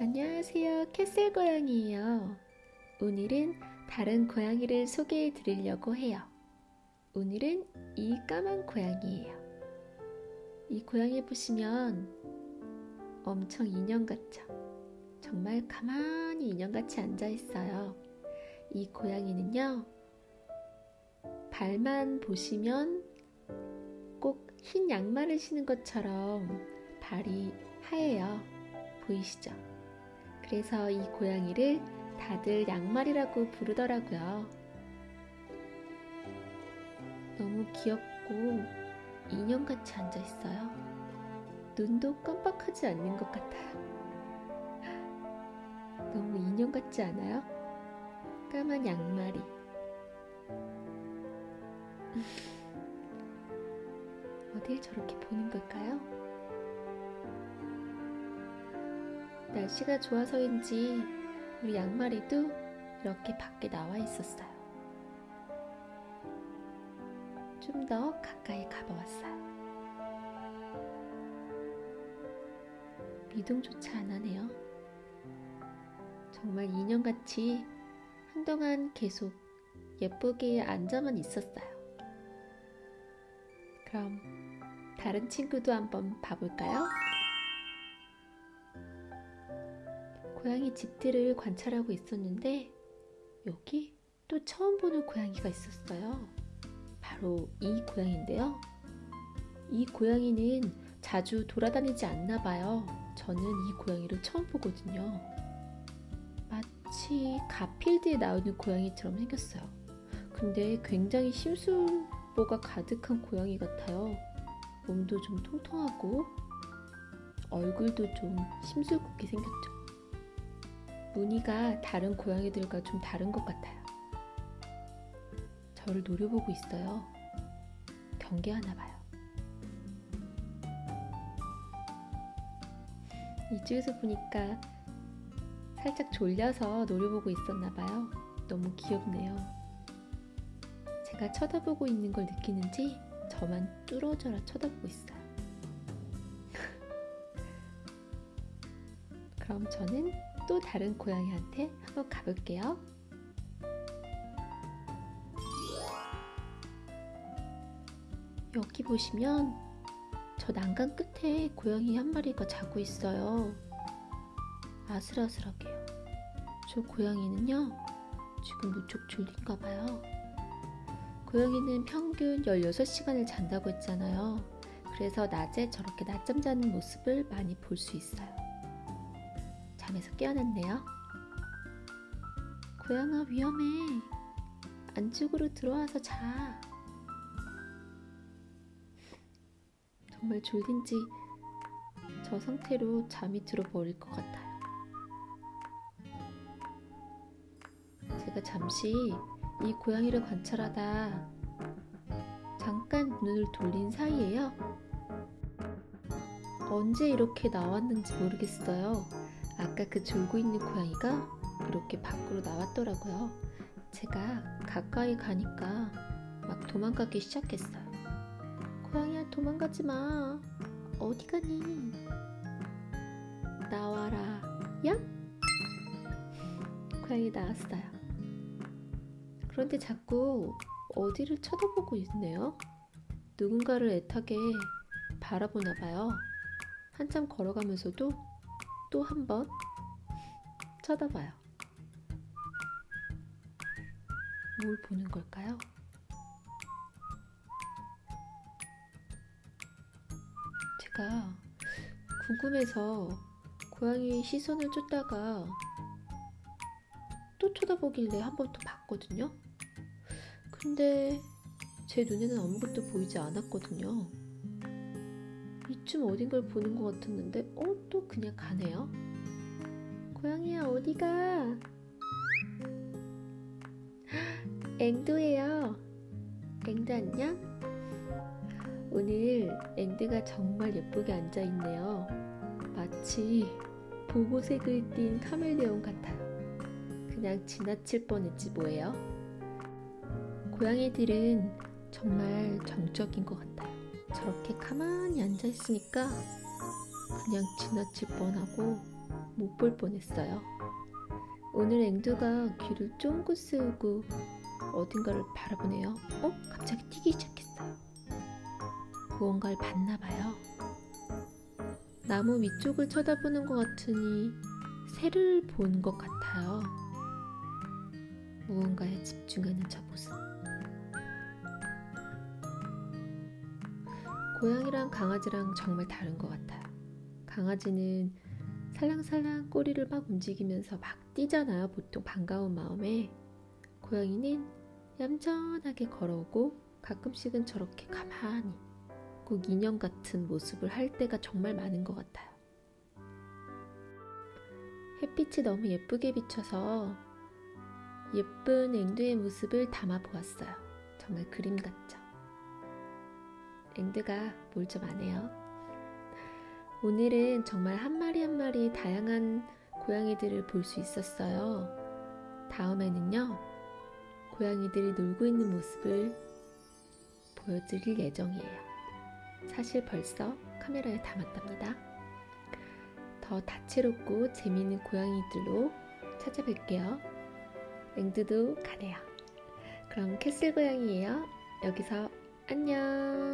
안녕하세요. 캐슬 고양이에요. 오늘은 다른 고양이를 소개해 드리려고 해요. 오늘은 이 까만 고양이에요. 이 고양이 보시면 엄청 인형 같죠? 정말 가만히 인형같이 앉아 있어요. 이 고양이는요, 발만 보시면 꼭 흰 양말을 신은 것처럼 발이 하얘요. 보이시죠? 그래서 이 고양이를 다들 양말이라고 부르더라고요. 너무 귀엽고 인형같이 앉아 있어요. 눈도 깜빡하지 않는 것 같아요. 너무 인형 같지 않아요? 까만 양말이. 어딜 저렇게 보는 걸까요? 날씨가 좋아서인지 우리 양말이도 이렇게 밖에 나와 있었어요. 좀 더 가까이 가봐왔어요. 미동조차 안 하네요. 정말 인형같이 한동안 계속 예쁘게 앉아만 있었어요. 그럼 다른 친구도 한번 봐볼까요? 고양이 집들을 관찰하고 있었는데 여기 또 처음 보는 고양이가 있었어요. 바로 이 고양이인데요. 이 고양이는 자주 돌아다니지 않나 봐요. 저는 이 고양이를 처음 보거든요. 마치 가필드에 나오는 고양이처럼 생겼어요. 근데 굉장히 심술보가 가득한 고양이 같아요. 몸도 좀 통통하고 얼굴도 좀 심술궂게 생겼죠. 무늬가 다른 고양이들과 좀 다른 것 같아요. 저를 노려보고 있어요. 경계하나 봐요. 이쪽에서 보니까 살짝 졸려서 노려보고 있었나 봐요. 너무 귀엽네요. 제가 쳐다보고 있는 걸 느끼는지 저만 뚫어져라 쳐다보고 있어요. 그럼 저는 또 다른 고양이한테 한번 가볼게요. 여기 보시면 저 난간 끝에 고양이 한 마리가 자고 있어요. 아슬아슬하게요. 저 고양이는요, 지금 무척 졸린가 봐요. 고양이는 평균 16시간을 잔다고 했잖아요. 그래서 낮에 저렇게 낮잠 자는 모습을 많이 볼 수 있어요. 잠에서 깨어났네요. 고양아 위험해. 안쪽으로 들어와서 자. 정말 졸린지 저 상태로 잠이 들어버릴 것 같아요. 제가 잠시 이 고양이를 관찰하다 잠깐 눈을 돌린 사이에요. 언제 이렇게 나왔는지 모르겠어요. 아까 그 졸고 있는 고양이가 이렇게 밖으로 나왔더라고요. 제가 가까이 가니까 막 도망가기 시작했어요. 고양이야 도망가지 마. 어디 가니? 나와라. 야? 고양이 나왔어요. 그런데 자꾸 어디를 쳐다보고 있네요. 누군가를 애타게 바라보나 봐요. 한참 걸어가면서도 또 한 번 쳐다봐요. 뭘 보는 걸까요? 제가 궁금해서 고양이 시선을 쫓다가 또 쳐다보길래 한번더 봤거든요. 근데 제 눈에는 아무것도 보이지 않았거든요. 이쯤 어딘가를 보는 것 같았는데, 어, 또 그냥 가네요. 고양이야, 어디가? 앵두예요. 앵두 안녕? 오늘 앵두가 정말 예쁘게 앉아있네요. 마치 보고색을 띤 카멜레온 같아요. 그냥 지나칠 뻔했지 뭐예요. 고양이들은 정말 정적인 것 같아요. 저렇게 가만히 앉아 있으니까 그냥 지나칠 뻔하고 못 볼 뻔했어요. 오늘 앵두가 귀를 쫑긋 세우고 어딘가를 바라보네요. 어? 갑자기 뛰기 시작했어요. 무언가를 봤나 봐요. 나무 위쪽을 쳐다보는 것 같으니 새를 본 것 같아요. 무언가에 집중하는 저 모습. 고양이랑 강아지랑 정말 다른 것 같아요. 강아지는 살랑살랑 꼬리를 막 움직이면서 막 뛰잖아요. 보통 반가운 마음에. 고양이는 얌전하게 걸어오고 가끔씩은 저렇게 가만히 꼭 인형 같은 모습을 할 때가 정말 많은 것 같아요. 햇빛이 너무 예쁘게 비쳐서 예쁜 앵두의 모습을 담아 보았어요. 정말 그림 같죠? 앵두가 뭘좀 아네요. 오늘은 정말 한 마리 한 마리 다양한 고양이들을 볼 수 있었어요. 다음에는요, 고양이들이 놀고 있는 모습을 보여드릴 예정이에요. 사실 벌써 카메라에 담았답니다. 더 다채롭고 재미있는 고양이들로 찾아뵐게요. 앵두도 가네요. 그럼 캐슬 고양이에요. 여기서 안녕.